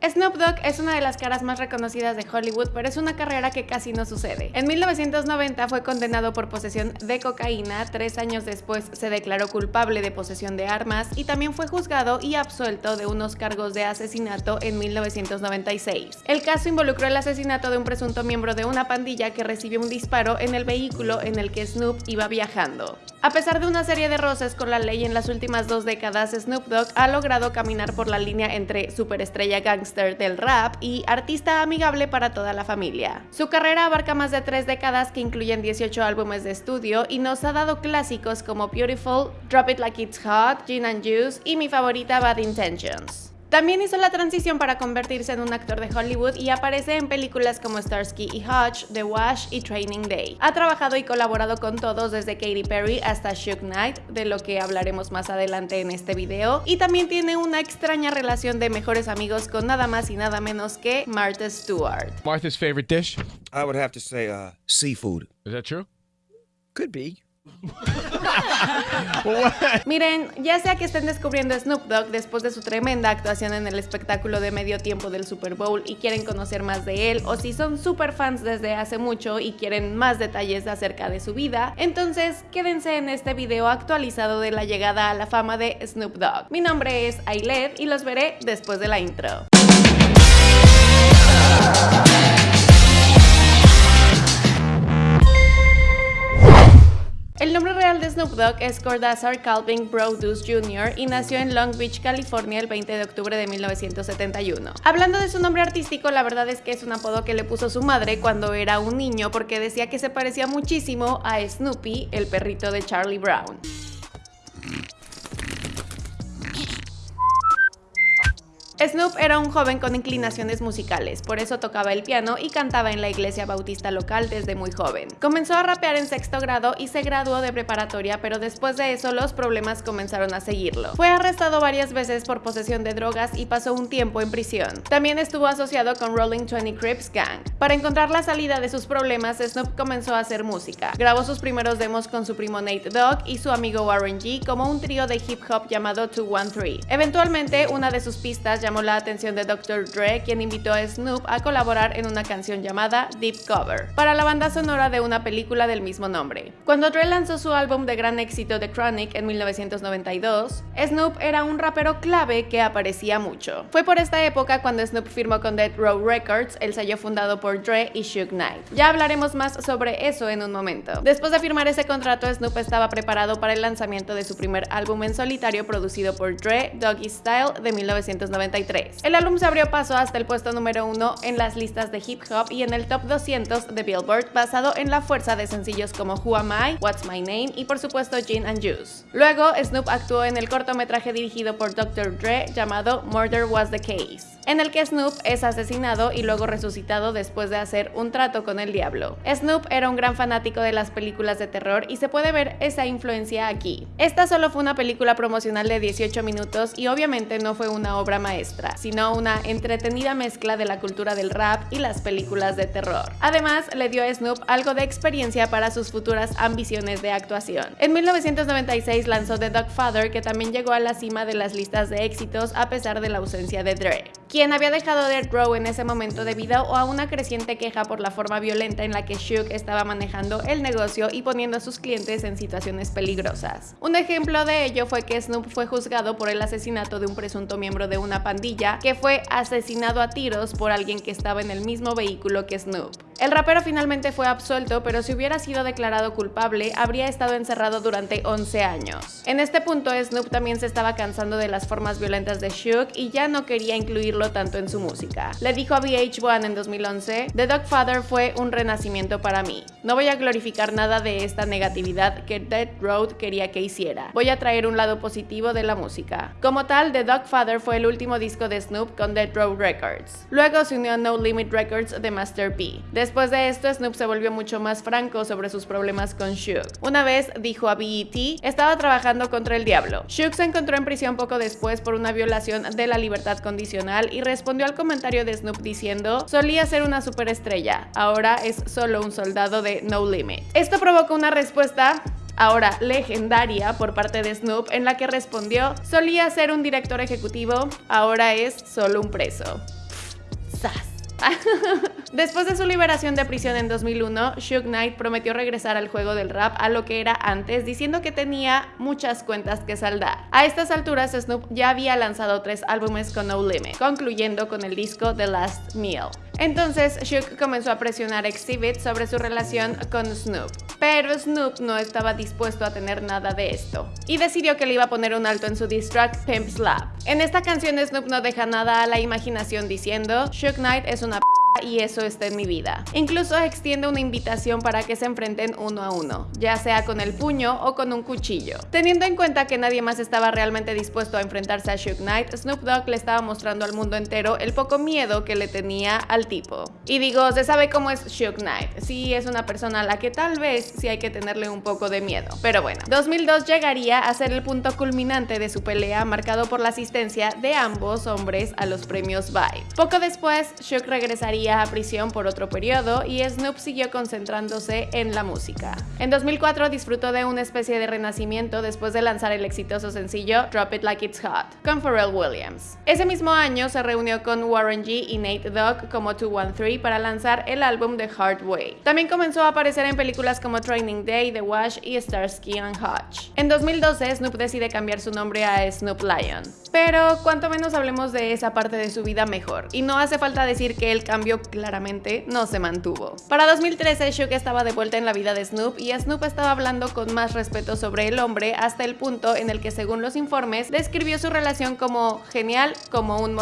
Snoop Dogg es una de las caras más reconocidas de Hollywood, pero es una carrera que casi no sucede. En 1990 fue condenado por posesión de cocaína, tres años después se declaró culpable de posesión de armas y también fue juzgado y absuelto de unos cargos de asesinato en 1996. El caso involucró el asesinato de un presunto miembro de una pandilla que recibió un disparo en el vehículo en el que Snoop iba viajando. A pesar de una serie de roces con la ley en las últimas dos décadas, Snoop Dogg ha logrado caminar por la línea entre superestrella gangster del rap y artista amigable para toda la familia. Su carrera abarca más de tres décadas que incluyen 18 álbumes de estudio y nos ha dado clásicos como Beautiful, Drop It Like It's Hot, Gin and Juice y mi favorita Bad Intentions. También hizo la transición para convertirse en un actor de Hollywood y aparece en películas como Starsky y Hutch, The Wash y Training Day. Ha trabajado y colaborado con todos desde Katy Perry hasta Shook Knight, de lo que hablaremos más adelante en este video, y también tiene una extraña relación de mejores amigos con nada más y nada menos que Martha Stewart. Martha's favorite dish? I would have to say uh, seafood. Is that true? Could be. Miren, ya sea que estén descubriendo Snoop Dogg después de su tremenda actuación en el espectáculo de medio tiempo del Super Bowl y quieren conocer más de él, o si son super fans desde hace mucho y quieren más detalles acerca de su vida, entonces quédense en este video actualizado de la llegada a la fama de Snoop Dogg. Mi nombre es Ailed y los veré después de la intro. Snoop Dogg es Cordazar Calvin Brodus Jr. y nació en Long Beach, California el 20 de octubre de 1971. Hablando de su nombre artístico, la verdad es que es un apodo que le puso su madre cuando era un niño porque decía que se parecía muchísimo a Snoopy, el perrito de Charlie Brown. Snoop era un joven con inclinaciones musicales, por eso tocaba el piano y cantaba en la iglesia bautista local desde muy joven. Comenzó a rapear en sexto grado y se graduó de preparatoria, pero después de eso los problemas comenzaron a seguirlo. Fue arrestado varias veces por posesión de drogas y pasó un tiempo en prisión. También estuvo asociado con Rolling 20 Crips Gang. Para encontrar la salida de sus problemas, Snoop comenzó a hacer música. Grabó sus primeros demos con su primo Nate Dogg y su amigo Warren G como un trío de hip hop llamado 213. Eventualmente, una de sus pistas llamó la atención de Dr. Dre, quien invitó a Snoop a colaborar en una canción llamada Deep Cover, para la banda sonora de una película del mismo nombre. Cuando Dre lanzó su álbum de gran éxito The Chronic en 1992, Snoop era un rapero clave que aparecía mucho. Fue por esta época cuando Snoop firmó con Dead Row Records, el sello fundado por Dre y Suge Knight. Ya hablaremos más sobre eso en un momento. Después de firmar ese contrato, Snoop estaba preparado para el lanzamiento de su primer álbum en solitario producido por Dre, Doggy Style, de 1993 el álbum se abrió paso hasta el puesto número uno en las listas de hip hop y en el top 200 de Billboard basado en la fuerza de sencillos como Who Am I, What's My Name y por supuesto Gin and Juice. Luego, Snoop actuó en el cortometraje dirigido por Dr. Dre llamado Murder Was the Case en el que Snoop es asesinado y luego resucitado después de hacer un trato con el diablo. Snoop era un gran fanático de las películas de terror y se puede ver esa influencia aquí. Esta solo fue una película promocional de 18 minutos y obviamente no fue una obra maestra, sino una entretenida mezcla de la cultura del rap y las películas de terror. Además, le dio a Snoop algo de experiencia para sus futuras ambiciones de actuación. En 1996 lanzó The Father, que también llegó a la cima de las listas de éxitos a pesar de la ausencia de Dre quien había dejado de Row en ese momento debido a una creciente queja por la forma violenta en la que Shook estaba manejando el negocio y poniendo a sus clientes en situaciones peligrosas. Un ejemplo de ello fue que Snoop fue juzgado por el asesinato de un presunto miembro de una pandilla que fue asesinado a tiros por alguien que estaba en el mismo vehículo que Snoop. El rapero finalmente fue absuelto, pero si hubiera sido declarado culpable, habría estado encerrado durante 11 años. En este punto, Snoop también se estaba cansando de las formas violentas de Shook y ya no quería incluirlo tanto en su música. Le dijo a VH1 en 2011, The Father fue un renacimiento para mí. No voy a glorificar nada de esta negatividad que Dead Road quería que hiciera. Voy a traer un lado positivo de la música. Como tal, The Father fue el último disco de Snoop con Dead Road Records. Luego se unió a No Limit Records de Master P. Después de esto, Snoop se volvió mucho más franco sobre sus problemas con Shook. Una vez dijo a BET, estaba trabajando contra el diablo. Shook se encontró en prisión poco después por una violación de la libertad condicional y respondió al comentario de Snoop diciendo, solía ser una superestrella, ahora es solo un soldado de No Limit. Esto provocó una respuesta ahora legendaria por parte de Snoop en la que respondió, solía ser un director ejecutivo, ahora es solo un preso. ¡Sas! Después de su liberación de prisión en 2001, Suge Knight prometió regresar al juego del rap a lo que era antes, diciendo que tenía muchas cuentas que saldar. A estas alturas, Snoop ya había lanzado tres álbumes con No Limit, concluyendo con el disco The Last Meal. Entonces, Suge comenzó a presionar a Exhibit sobre su relación con Snoop. Pero Snoop no estaba dispuesto a tener nada de esto y decidió que le iba a poner un alto en su diss track Pimp Slap. En esta canción Snoop no deja nada a la imaginación diciendo Suge Knight es una y eso está en mi vida. Incluso extiende una invitación para que se enfrenten uno a uno, ya sea con el puño o con un cuchillo. Teniendo en cuenta que nadie más estaba realmente dispuesto a enfrentarse a Suge Knight, Snoop Dogg le estaba mostrando al mundo entero el poco miedo que le tenía al tipo. Y digo, se sabe cómo es Suge Knight, sí es una persona a la que tal vez sí hay que tenerle un poco de miedo. Pero bueno, 2002 llegaría a ser el punto culminante de su pelea marcado por la asistencia de ambos hombres a los premios Vibe. Poco después, Suge regresaría a prisión por otro periodo y Snoop siguió concentrándose en la música. En 2004 disfrutó de una especie de renacimiento después de lanzar el exitoso sencillo Drop It Like It's Hot con Pharrell Williams. Ese mismo año se reunió con Warren G y Nate Dogg como 213 para lanzar el álbum The Hard Way. También comenzó a aparecer en películas como Training Day, The Wash y Starsky and Hutch. En 2012 Snoop decide cambiar su nombre a Snoop Lion. Pero cuanto menos hablemos de esa parte de su vida mejor. Y no hace falta decir que el cambio claramente no se mantuvo. Para 2013 Suge estaba de vuelta en la vida de Snoop y Snoop estaba hablando con más respeto sobre el hombre hasta el punto en el que según los informes describió su relación como genial como un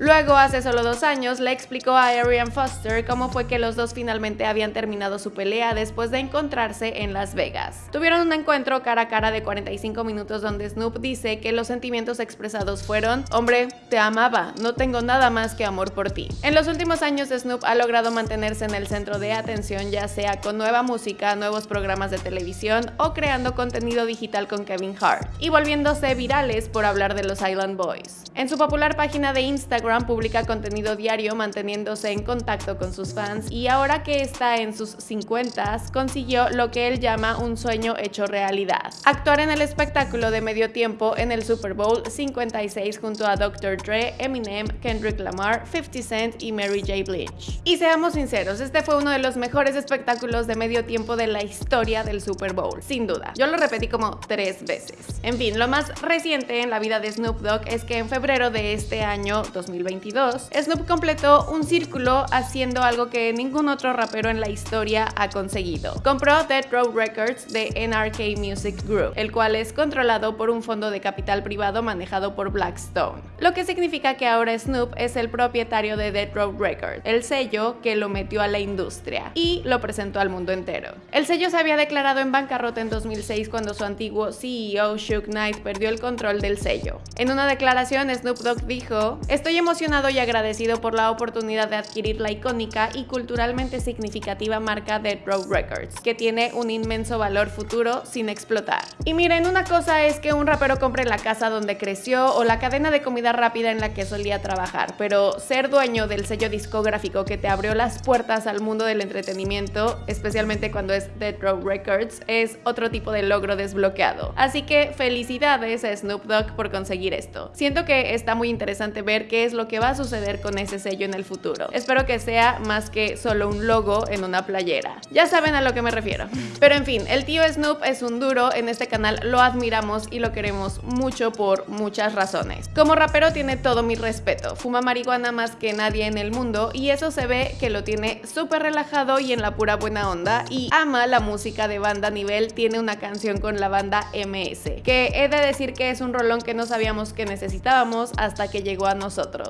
Luego, hace solo dos años, le explicó a Arian Foster cómo fue que los dos finalmente habían terminado su pelea después de encontrarse en Las Vegas. Tuvieron un encuentro cara a cara de 45 minutos donde Snoop dice que los sentimientos expresados fueron, hombre, te amaba, no tengo nada más que amor por ti. En los últimos años Snoop ha logrado mantenerse en el centro de atención ya sea con nueva música, nuevos programas de televisión o creando contenido digital con Kevin Hart, y volviéndose virales por hablar de los Island Boys. En su popular página de Instagram, publica contenido diario manteniéndose en contacto con sus fans y ahora que está en sus 50 consiguió lo que él llama un sueño hecho realidad. Actuar en el espectáculo de medio tiempo en el Super Bowl 56 junto a Dr. Dre, Eminem, Kendrick Lamar, 50 Cent y Mary J. Blige. Y seamos sinceros, este fue uno de los mejores espectáculos de medio tiempo de la historia del Super Bowl, sin duda. Yo lo repetí como tres veces. En fin, lo más reciente en la vida de Snoop Dogg es que en febrero de este año 2020 2022, Snoop completó un círculo haciendo algo que ningún otro rapero en la historia ha conseguido. Compró Dead Row Records de NRK Music Group, el cual es controlado por un fondo de capital privado manejado por Blackstone. Lo que significa que ahora Snoop es el propietario de Dead Row Records, el sello que lo metió a la industria y lo presentó al mundo entero. El sello se había declarado en bancarrota en 2006 cuando su antiguo CEO Suge Knight perdió el control del sello. En una declaración Snoop Dogg dijo, estoy y agradecido por la oportunidad de adquirir la icónica y culturalmente significativa marca Dead Row Records, que tiene un inmenso valor futuro sin explotar. Y miren, una cosa es que un rapero compre la casa donde creció o la cadena de comida rápida en la que solía trabajar, pero ser dueño del sello discográfico que te abrió las puertas al mundo del entretenimiento, especialmente cuando es Dead Row Records, es otro tipo de logro desbloqueado. Así que felicidades a Snoop Dogg por conseguir esto. Siento que está muy interesante ver qué es lo que va a suceder con ese sello en el futuro. Espero que sea más que solo un logo en una playera. Ya saben a lo que me refiero. Pero en fin, el tío Snoop es un duro, en este canal lo admiramos y lo queremos mucho por muchas razones. Como rapero tiene todo mi respeto, fuma marihuana más que nadie en el mundo y eso se ve que lo tiene súper relajado y en la pura buena onda y ama la música de banda nivel, tiene una canción con la banda MS, que he de decir que es un rolón que no sabíamos que necesitábamos hasta que llegó a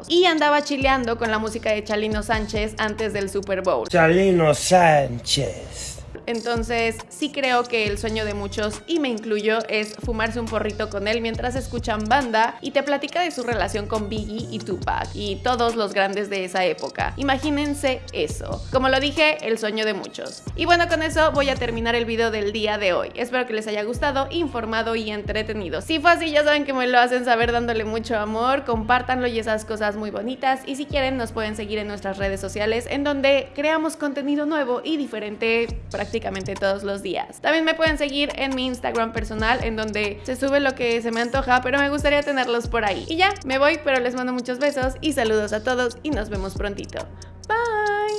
y andaba chileando con la música de Chalino Sánchez antes del Super Bowl. Chalino Sánchez. Entonces sí creo que el sueño de muchos, y me incluyo, es fumarse un porrito con él mientras escuchan banda y te platica de su relación con Biggie y Tupac y todos los grandes de esa época. Imagínense eso. Como lo dije, el sueño de muchos. Y bueno, con eso voy a terminar el video del día de hoy. Espero que les haya gustado, informado y entretenido. Si fue así, ya saben que me lo hacen saber dándole mucho amor, compártanlo y esas cosas muy bonitas. Y si quieren, nos pueden seguir en nuestras redes sociales en donde creamos contenido nuevo y diferente prácticamente prácticamente todos los días. También me pueden seguir en mi Instagram personal en donde se sube lo que se me antoja, pero me gustaría tenerlos por ahí. Y ya, me voy, pero les mando muchos besos y saludos a todos y nos vemos prontito. Bye.